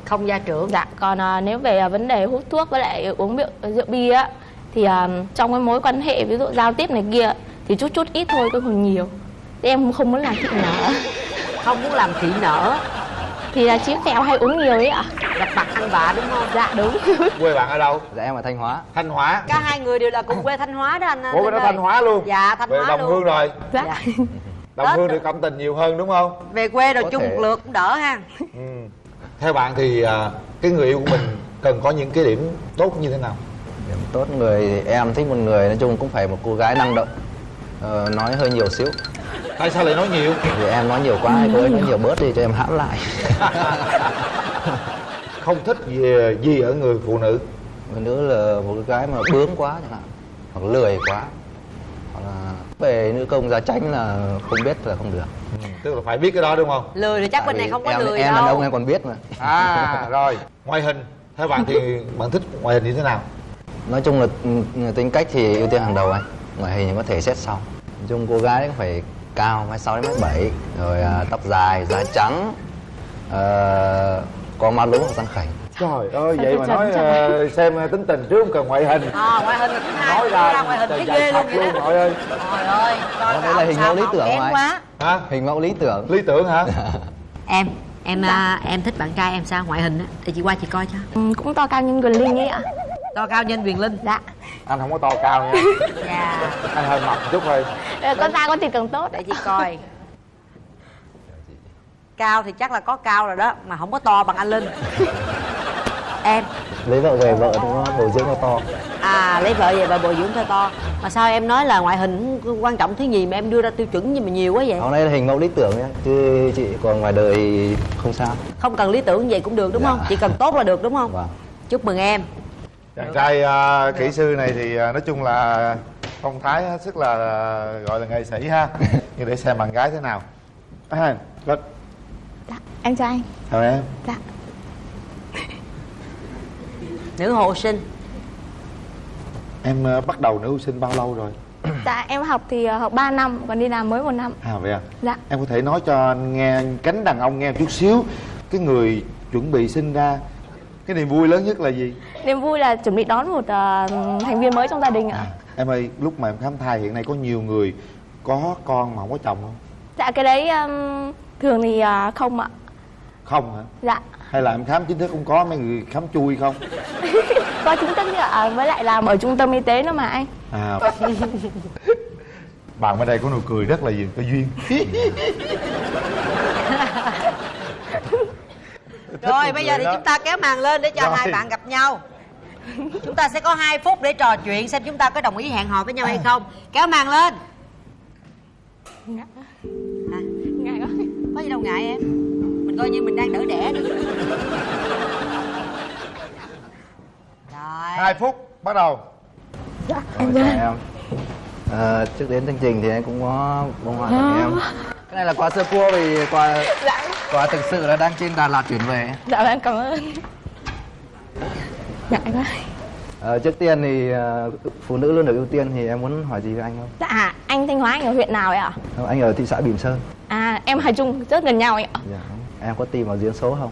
không gia trưởng dạ còn ờ, nếu về ờ, vấn đề hút thuốc với lại uống rượu, rượu bia á thì ờ, trong cái mối quan hệ ví dụ giao tiếp này kia thì chút chút ít thôi chứ không nhiều. Thì em không muốn làm thị nở. Không muốn làm thị nở. Thì là chiếc kẹo hay uống nhiều ấy ạ. Gặp mặt ăn vạ đúng không? Dạ đúng. Quê bạn ở đâu? Dạ em ở Thanh Hóa. Thanh hóa. Cả hai người đều là cùng quê thanh hóa đó anh. Ủa bên đó thanh hóa luôn? Dạ thanh về hóa đồng luôn. Hương rồi. Dạ. Dạ. đồng hương được cảm tình nhiều hơn đúng không? Về quê rồi Có chung thể. một lượt cũng đỡ ha. Ừ. theo bạn thì à, cái người yêu của mình cần có những cái điểm tốt như thế nào Điểm tốt người thì em thích một người nói chung cũng phải một cô gái năng động. Ờ, Nói hơi nhiều xíu. Tại sao lại nói nhiều? Vì em nói nhiều quá, cô ấy nói nhiều bớt đi cho em hãm lại. Không thích gì, gì ở người phụ nữ? Người nữ là một cái gái mà bướng quá chẳng hạn Hoặc lười quá. Hoặc là về nữ công gia tránh là không biết là không được. Ừ. tức là phải biết cái đó đúng không? Lười thì chắc Tại bên này không có em, lười Em đâu. đàn ông em còn biết mà. À rồi. Ngoại hình theo bạn thì bạn thích ngoại hình như thế nào Nói chung là ừ, tính cách thì ưu tiên hàng đầu anh. Ngoại hình có thể xét sau. Nói chung cô gái cũng phải cao mét sáu đến mét bảy. Rồi à, tóc dài da trắng. Ờ, có má lúa hoặc răng khảnh trời ơi vậy mà nói ờ, xem tính tình trước không cần ngoại hình. À, ngoại hình là thứ hai nói ra ngoại hình thấy ghê luôn luôn đó. nội ơi trời ơi đây là hình mẫu lý tưởng quá. Hả? Hình mẫu lý tưởng. Lý tưởng hả? Em em à, em thích bạn trai em sao? Ngoại hình á. Để chị qua chị coi cho. Ừ, cũng to cao như Quyền Linh ấy ạ to cao nhân quyền linh. Dạ. Anh không có to cao nha. Dạ. Anh hơi mập chút thôi. Ờ, con da con thịt càng tốt. Để chị coi. Cao thì chắc là có cao rồi đó mà không có to bằng anh linh. Em. Lấy vợ về vợ nó bồi dưỡng nó to. À lấy vợ về và bồi dưỡng cho to. Mà sao em nói là ngoại hình quan trọng thứ gì mà em đưa ra tiêu chuẩn gì mà nhiều quá vậy? Hôm nay là hình mẫu lý tưởng nhé chứ chị còn ngoài đời không sao. Không cần lý tưởng vậy cũng được đúng không? Chỉ cần tốt là được đúng không? Vâng. Chúc mừng em chàng trai à, kỹ sư này thì à, nói chung là phong thái hết sức là gọi là nghệ sĩ ha. Nhưng để xem bạn gái thế nào. À, rất Em chào anh. Chào em. Dạ. Nữ hộ sinh. Em à, bắt đầu nữ sinh bao lâu rồi? Dạ em học thì ờ, học 3 năm Còn đi làm mới một năm. À vậy à? Dạ. Em có thể nói cho anh nghe cánh đàn ông nghe một chút xíu. Cái người chuẩn bị sinh ra cái niềm vui lớn nhất là gì Niềm vui là chuẩn bị đón một ờ, thành viên mới trong gia đình ạ. Em ơi lúc mà em khám thai hiện nay có nhiều người có con mà không có chồng không? Dạ cái đấy ừm, thường thì ờ, không ạ. Không hả? Dạ. Hay là em khám chính thức không có mấy người khám chui không? Có chính thức chứ ạ. Với lại làm ở trung tâm y tế nữa mà anh. À. Bạn bên đây có nụ cười rất là gì có duyên. Rồi bây giờ thì chúng ta kéo màn lên để cho Rồi. hai bạn gặp nhau chúng ta sẽ có 2 phút để trò chuyện xem chúng ta có đồng ý hẹn hò với nhau hay không. Kéo màn lên. Hả? Ngại quá. Có gì đâu ngại em. Mình coi như mình đang đỡ đẻ đi rồi. Hai phút bắt đầu. Dạ em chào em. Ờ, trước đến chương trình thì em cũng có bông hoa tặng em. Cái này là quà sơ cua vì quà Dạ. quà thực sự là đang trên Đà Lạt chuyển về. Dạ em cảm ơn Ngại quá Ờ, trước tiên thì ờ, phụ nữ luôn được ưu tiên thì em muốn hỏi gì với anh không? Dạ anh Thanh Hóa anh ở huyện nào ấy ạ? Ờ, anh ở thị xã Bỉm Sơn. À em Hà Trung rất gần nhau ấy ạ. Dạ. em có tìm vào duyên số không?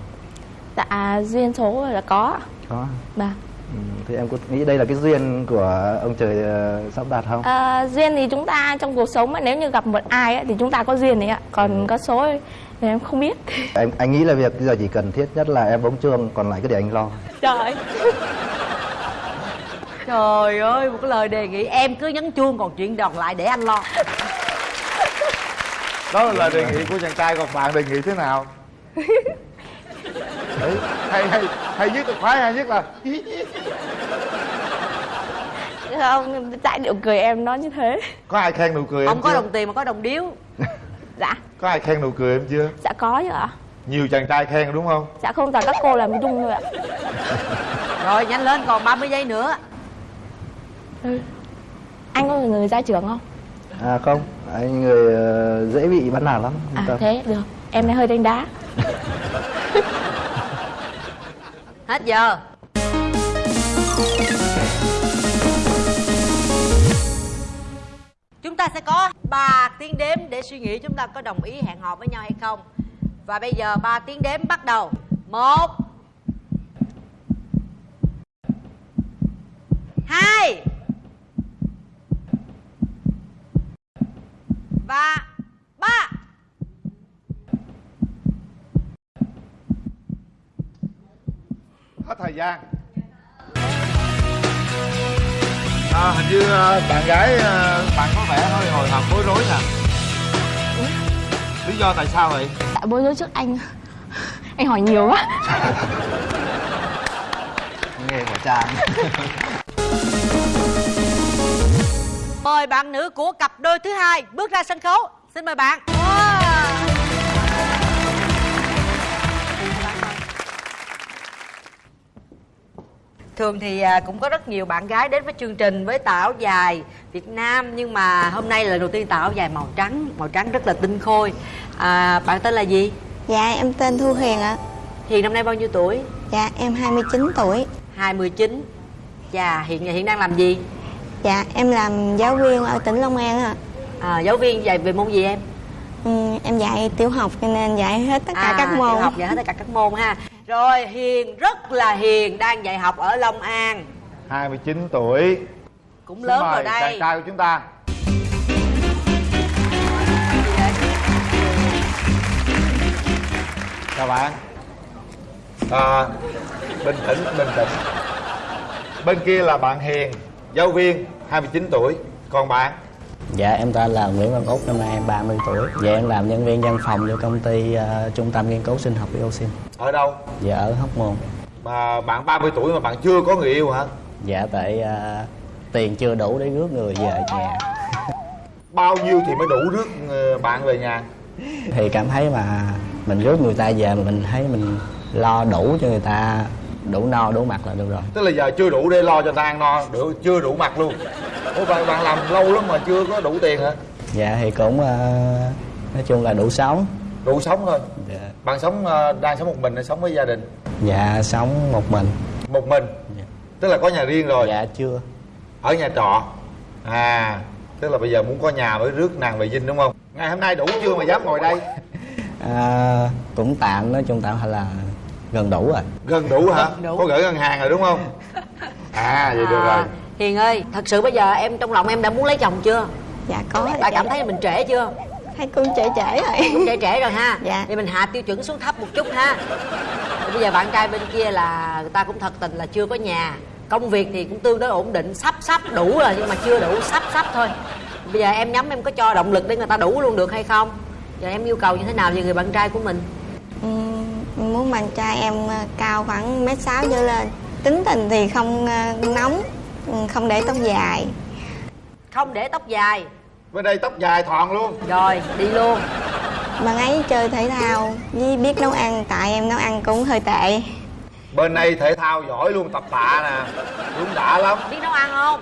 Dạ duyên số là có có Dạ. Ừ, thì em có nghĩ đây là cái duyên của ông trời ờ, sắp đặt không? À, duyên thì chúng ta trong cuộc sống mà nếu như gặp một ai ấy, thì chúng ta có duyên đấy ạ. Còn có số ấy, thì em không biết. Em anh nghĩ là việc bây giờ chỉ cần thiết nhất là em bóng chuông còn lại cứ để anh lo. Trời. Trời ơi một cái lời đề nghị em cứ nhấn chuông còn chuyện đòn lại để anh lo. Đó là lời đề nghị của chàng trai còn bạn đề nghị thế nào? Đấy, hay hay hay nhất là khoái hay nhất là không tại điệu cười em nó như thế. Có ai khen nụ cười không em có chưa? đồng tiền mà có đồng điếu có ai khen nụ cười em chưa? Dạ có chứ ạ. Nhiều chàng trai khen đúng không? Dạ không toàn các cô làm dung thôi ạ. Rồi nhanh lên còn 30 giây nữa. Ừ. anh có người ra trường không? À không. Anh người ờ, dễ bị bắt nạt lắm. À tâm. thế được. Em này hơi đánh đá. Hết giờ chúng ta sẽ có 3 tiếng đếm để suy nghĩ chúng ta có đồng ý hẹn hò với nhau hay không. Và bây giờ 3 tiếng đếm bắt đầu. Một, hai và 3 hết thời gian à, hình như à, bạn gái à, bạn có vẻ hơi hồi hộp bối rối nè. Lý do tại sao vậy? Tại Dạ, bối rối trước anh. Anh hỏi nhiều quá. Nghề của chàng Mời bạn nữ của cặp đôi thứ hai bước ra sân khấu. Xin mời bạn. Thường thì à, cũng có rất nhiều bạn gái đến với chương trình với tà áo dài Việt Nam Nhưng mà hôm nay là lần đầu tiên tà áo dài màu trắng Màu trắng rất là tinh khôi. À, Bạn tên là gì? Dạ em tên Thu Hiền ạ. Hiền năm nay bao nhiêu tuổi? Dạ em 29 tuổi. 29 Chà hiện hiện đang làm gì? Dạ em làm giáo viên ở tỉnh Long An ạ. À, giáo viên dạy về môn gì em? Ừ, em dạy tiểu học cho nên dạy hết tất cả các môn. tiểu học dạy hết tất cả các môn ha rồi hiền rất là hiền đang dạy học ở long an. 29 tuổi. Cũng Xin lớn rồi đây. chàng trai của chúng ta. Chào bạn. À, bình tĩnh bình tĩnh. Bên kia là bạn hiền giáo viên 29 tuổi. Còn bạn Dạ em tên là Nguyễn Văn Út, năm nay em 30 tuổi. Dạ em làm nhân viên văn phòng cho công ty ờ, Trung tâm Nghiên cứu Sinh học Dioxin ở đâu? Dạ ở Hóc Môn. Mà bạn 30 tuổi mà bạn chưa có người yêu hả? Dạ tại ờ, tiền chưa đủ để rước người về nhà. Bao nhiêu thì mới đủ rước ờ, bạn về nhà? Thì cảm thấy mà mình rước người ta về mà mình thấy mình lo đủ cho người ta đủ no đủ mặt là được rồi. Tức là giờ chưa đủ để lo cho ta ăn no đủ chưa đủ mặt luôn. Ủa bạn, bạn làm lâu lắm mà chưa có đủ tiền hả? Dạ thì cũng ờ, nói chung là đủ sống. Đủ sống thôi. Dạ. bạn sống ờ, đang sống một mình hay sống với gia đình? Dạ sống một mình. Một mình? Tức là có nhà riêng rồi? Dạ chưa. Ở nhà trọ? À tức là bây giờ muốn có nhà mới rước nàng về dinh đúng không? Ngày hôm nay đủ chưa mà dám ngồi đây? À, Cũng tạm nói chung tạm là gần đủ rồi gần đủ hả? Gần đủ. có gửi ngân hàng rồi đúng không? À vậy được À, rồi. Hiền ơi thật sự bây giờ em trong lòng em đã muốn lấy chồng chưa? Dạ có bạn cảm thấy mình trễ chưa? Thấy cũng trễ trễ rồi. Cũng trễ trễ rồi ha. Dạ. thì mình hạ tiêu chuẩn xuống thấp một chút ha. Bây giờ bạn trai bên kia là người ta cũng thật tình là chưa có nhà. Công việc thì cũng tương đối ổn định sắp sắp đủ rồi nhưng mà chưa đủ sắp sắp thôi. Bây giờ em nhắm em có cho động lực để người ta đủ luôn được hay không? Giờ em yêu cầu như thế nào về người bạn trai của mình muốn bạn trai em ờ, cao khoảng mét sáu trở lên. Tính tình thì không ờ, nóng ừ, không để tóc dài. Không để tóc dài. Bên đây tóc dài thọn luôn. Rồi đi luôn. Bạn ấy chơi thể thao với biết nấu ăn tại em nấu ăn cũng hơi tệ. Bên đây thể thao giỏi luôn tập tạ nè. Đúng đã lắm. Biết nấu ăn không?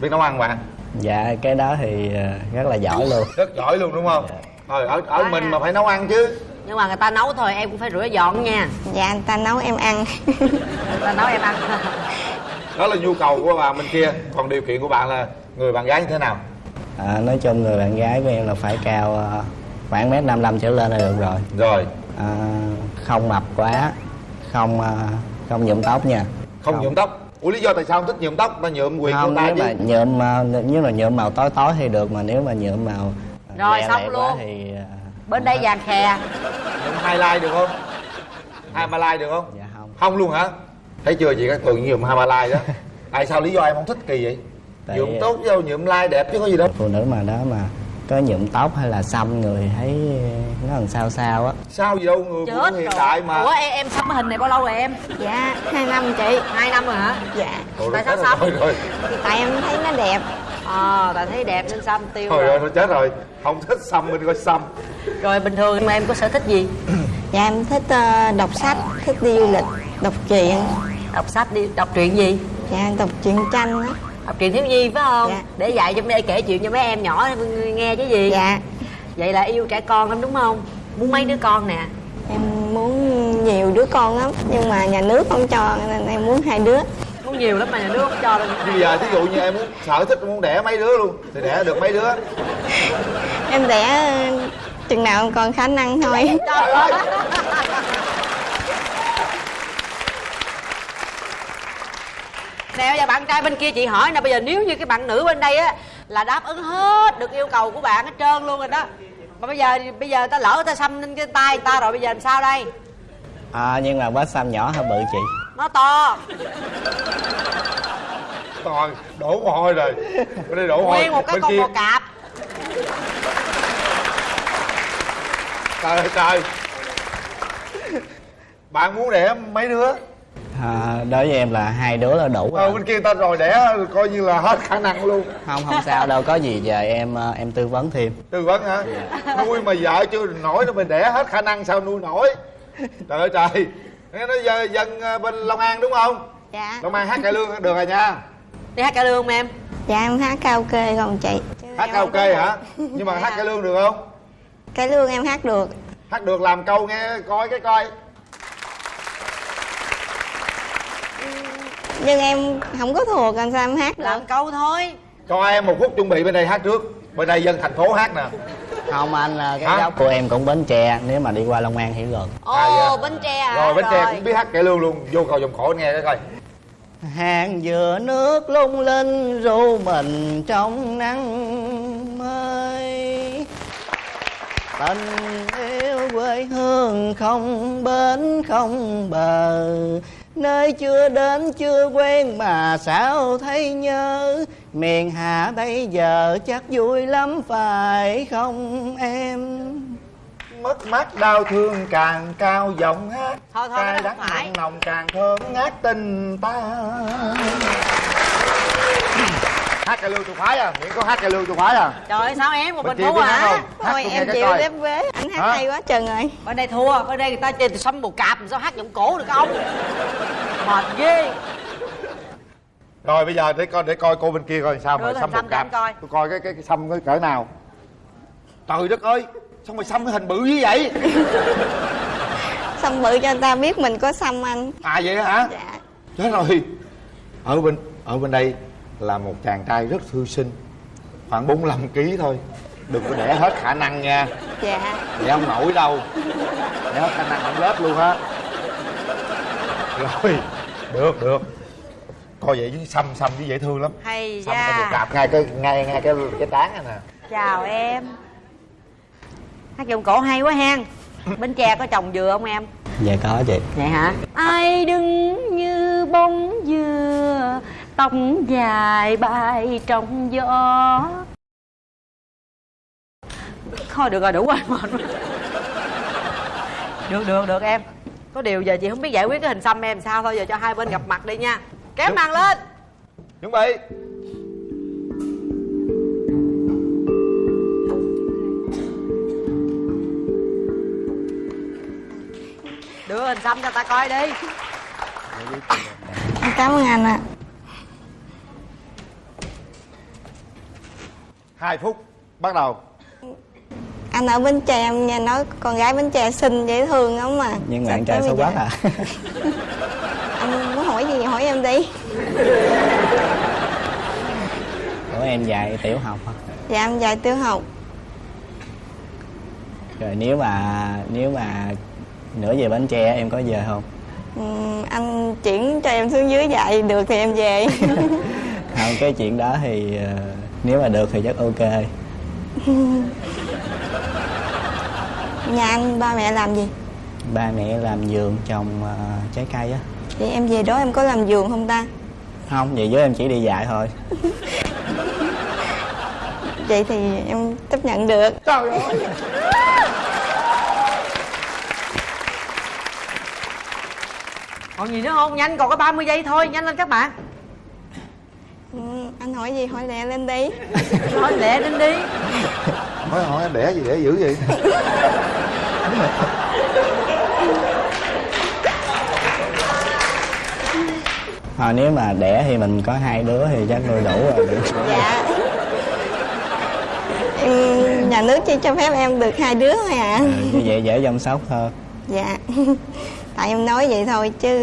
Biết nấu ăn bạn. Dạ cái đó thì ờ, rất là giỏi luôn. Rất giỏi luôn đúng không? Rồi ở ở Quá mình ha. mà phải nấu ăn chứ nhưng mà người ta nấu thôi em cũng phải rửa dọn nha. Dạ anh ta nấu em ăn. Người ta nấu em ăn. Đó là nhu cầu của bạn bên kia. Còn điều kiện của bạn là người bạn gái như thế nào? À, Nói chung người bạn gái của em là phải cao ờ, khoảng mét 55 trở lên là được rồi. Rồi. À, Không mập quá Không ờ, không nhuộm tóc nha. Không, nhuộm tóc. Ủa lý do tại sao không thích nhuộm tóc? Ta nhuộm quyền không của ta nếu chứ. mà nhuộm ờ, nếu mà nhuộm màu tối tối thì được mà nếu mà nhuộm màu Rồi, xong luôn. quá thì bên đây vàng khè nhuộm hai like được không? Hai ba like được không? Dạ không. Không luôn hả? Thấy chưa chị các thường nhuộm hai ba like đó. Tại sao lý do em không thích kỳ vậy? Tại- nhuộm tốt đâu nhuộm like đẹp chứ có gì đâu. Phụ nữ mà đó mà có nhuộm tóc hay là xăm người thấy nó làm sao sao á. Sao gì đâu người chết hiện rồi. đại mà. Ủa em em cái hình này bao lâu rồi em? Dạ hai năm chị. Hai năm rồi hả? Dạ. Ủa, tại sao sắp rồi, rồi tại em thấy nó đẹp ờ tại thấy đẹp nên xăm tiêu thôi rồi. rồi chết rồi. Không thích xăm mình coi xăm. Rồi bình thường mà em có sở thích gì? Dạ em thích ờ, đọc sách thích đi du lịch đọc truyện. Đọc sách đi đọc truyện gì? Dạ đọc truyện tranh á. Đọc truyện thiếu nhi phải không? Dạ. để dạy trong đây kể chuyện cho mấy em nhỏ nghe chứ gì. Dạ. Vậy là yêu trẻ con lắm đúng không? Muốn mấy đứa con nè. Em muốn nhiều đứa con lắm nhưng mà nhà nước không cho nên em muốn hai đứa muốn nhiều lắm mà nhà nước không cho đâu. Bây giờ thí dụ như em muốn sở thích muốn đẻ mấy đứa luôn thì đẻ được mấy đứa? Em đẻ ờ, chừng nào còn khả năng thôi. Trời ơi. Nè bây giờ bạn trai bên kia chị hỏi nè bây giờ nếu như cái bạn nữ bên đây á là đáp ứng hết được yêu cầu của bạn hết trơn luôn rồi đó. Mà bây giờ bây giờ ta lỡ ta xăm lên cái tay người ta rồi bây giờ làm sao đây? À, nhưng mà vết xăm nhỏ hơi bự chị nó to. Toàn đổ mồ hôi rồi. Bên đây đổ mồ hôi. Nguyên một cái bên con kia. bò cạp. Trời ơi trời. Bạn muốn đẻ mấy đứa? À, đối với em là hai đứa là đủ ờ rồi. bên kia người ta rồi đẻ coi như là hết khả năng luôn. Không không sao đâu có gì giờ em ờ, em tư vấn thêm. Tư vấn hả? Nuôi mà vợ chưa nổi nữa mình đẻ hết khả năng sao nuôi nổi? Trời ơi trời nghe nói dân, dân ờ, bên long an đúng không? Dạ. Long an hát cải lương được rồi nha. Đi hát cải lương không em? Dạ em hát karaoke không chị. Hát karaoke hả? nhưng mà hát cải lương được không? Cái lương em hát được. Hát được làm câu nghe coi cái coi. Nhưng em không có thuộc làm sao em hát được? Làm câu thôi. Cho em một phút chuẩn bị bên đây hát trước bên đây dân thành phố hát nè. Không anh là cái Hả? gốc của em cũng bến tre nếu mà đi qua long an thì gần ồ bến tre à rồi bến tre cũng biết hát cải lương luôn. Vô cầu vòng cổ nghe cái coi. Hàng dừa nước lung linh ru mình trong nắng mới. Tình yêu quê hương không bến không bờ. Nơi chưa đến chưa quen mà sao thấy nhớ miền hạ bây giờ chắc vui lắm phải không em? Mất mát đau thương càng cao giọng hát thôi thôi cay cái đắng mặn nồng càng thơm ngát tình ta. Hát cải lương tôi khoái à? Miễn có hát cải lương tôi khoái à? Trời ơi sao em một Bên mình thua hả? thôi em chịu đếp vế anh hát Hả? hay quá chừng rồi bên đây thua bên đây người ta chơi từ xăm bồ cạp sao hát giọng cổ được không? Mệt ghê rồi bây giờ để coi để coi cô bên kia coi sao cái xăm một coi. tôi coi cái cái, cái xăm cái cỡ nào. Trời đất ơi sao mày xăm cái hình bự như vậy? Xăm bự cho người ta biết mình có xăm anh à vậy hả? Dạ. Chết rồi. Ở bên ở bên đây là một chàng trai rất thư sinh khoảng 45 kg thôi. Đừng có để hết khả năng nha. Dạ. Để không nổi đâu. Để hết khả năng không lớp luôn á. Rồi được được coi vậy chứ xăm xăm chứ dễ thương lắm. Hay xăm da. cạp ngay cái ngay ngay cái cái tán này nè chào em. Hát giọng cổ hay quá hen. Bến tre có trồng dừa không em? Dạ có chị. Vậy hả? Ai đứng như bông dừa tóc dài bay trong gió? Thôi được rồi đủ rồi mệt được được được em. Có điều giờ chị không biết giải quyết cái hình xăm em sao thôi giờ cho hai bên gặp mặt đi nha kéo màn lên. Chuẩn bị đưa hình xăm cho ta coi đi. Cảm ơn anh ạ. Hai phút bắt đầu. Anh ở bến tre em nghe nói con gái bến tre xinh dễ thương lắm mà. Nhưng mà Sao anh trai xấu quá à hỏi gì hỏi em đi. Của em dạy tiểu học hả? Dạ em dạy tiểu học. Rồi nếu mà nếu mà nửa về bến tre em có về không? Ừm, anh chuyển cho em xuống dưới dạy được thì em về. Không cái chuyện đó thì ờ, nếu mà được thì chắc ok. Nhà anh ba mẹ làm gì? Ba mẹ làm vườn trồng ờ, trái cây á vậy em về đó em có làm vườn không ta? Không vậy với em chỉ đi dạy thôi. Vậy thì em chấp nhận được. Trời ơi. Còn gì nữa không? Nhanh còn có 30 giây thôi nhanh lên các bạn. Ừm, anh hỏi gì hỏi lẹ lên đi. Nói lẹ lên đi. Hỏi hỏi em đẻ gì để dữ vậy Ờ, nếu mà đẻ thì mình có hai đứa thì chắc nuôi đủ rồi. Dạ. Em, nhà nước chỉ cho phép em được hai đứa thôi à. Ừ, như vậy dễ chăm sóc hơn dạ. Tại em nói vậy thôi chứ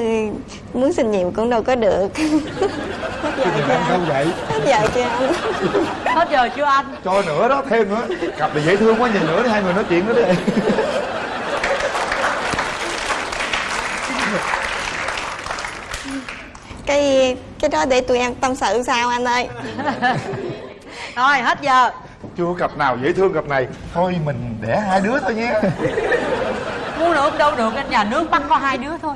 muốn xin nhiều cũng đâu có được. Hết giờ chưa? vậy? Hết giờ chưa? Anh hết giờ chưa anh? Cho nữa đó thêm nữa. Cặp này dễ thương quá nhìn nữa đi hai người nói chuyện nữa đi cái cái đó để tụi em tâm sự sao anh ơi? Thôi hết giờ. Chưa cặp nào dễ thương cặp này. Thôi mình đẻ hai đứa thôi nhé mua được đâu được anh nhà nước bắt có hai đứa thôi.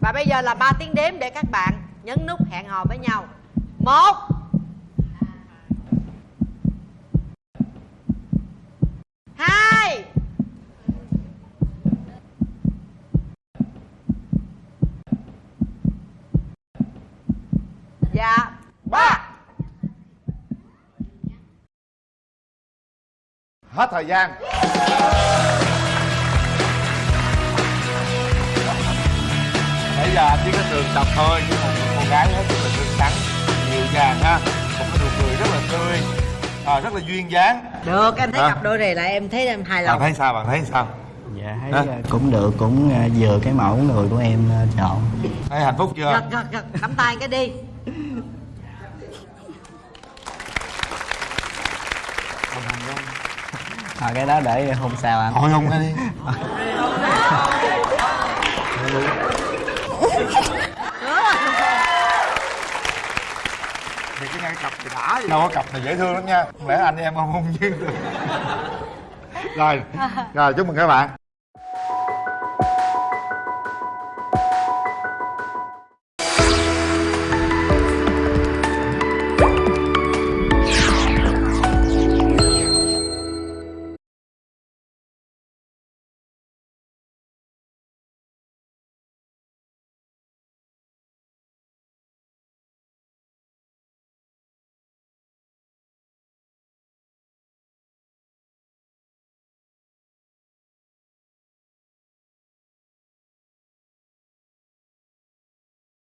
Và bây giờ là 3 tiếng đếm để các bạn nhấn nút hẹn hò với nhau. Một. Hai dạ. Ba. Hết thời gian. Nãy giờ anh chỉ có tường tập thôi mà một cô gái hết sức là tươi tắn dịu dàng ha. Một cái nụ cười rất là tươi à, rất là duyên dáng. Được em thấy Hả? cặp đôi này là em thấy em hài bạn lòng thấy sao bạn thấy sao? Dạ thấy ờ, cũng được cũng ờ, vừa cái mẫu người của em ờ, chọn. Thấy hạnh phúc chưa? Gật gật gật nắm tay cái đi à, cái đó để hôm sau anh thôi không đi. Thì cái ngay cặp thì đã gì đâu có cặp này dễ thương lắm nha. Không lẽ anh em không không duyên được. Rồi rồi chúc mừng các bạn